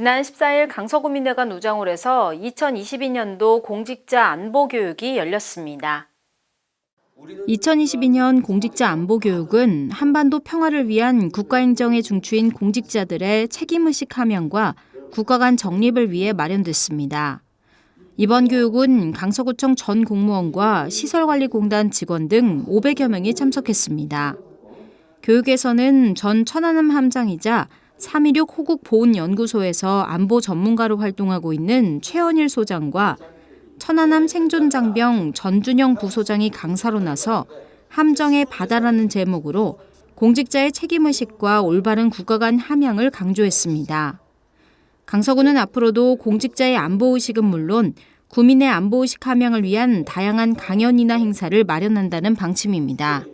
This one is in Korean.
지난 14일 강서구민회관 우장홀에서 2022년도 공직자 안보 교육이 열렸습니다. 2022년 공직자 안보 교육은 한반도 평화를 위한 국가행정의 중추인 공직자들의 책임의식 함양과 국가 간 정립을 위해 마련됐습니다. 이번 교육은 강서구청 전 공무원과 시설관리공단 직원 등 500여 명이 참석했습니다. 교육에서는 전 천안함 함장이자 316 호국 보훈연구소에서 안보 전문가로 활동하고 있는 최원일 소장과 천안함 생존장병 전준영 부소장이 강사로 나서 함정의 바다라는 제목으로 공직자의 책임의식과 올바른 국가 간 함양을 강조했습니다. 강서구는 앞으로도 공직자의 안보의식은 물론 구민의 안보의식 함양을 위한 다양한 강연이나 행사를 마련한다는 방침입니다.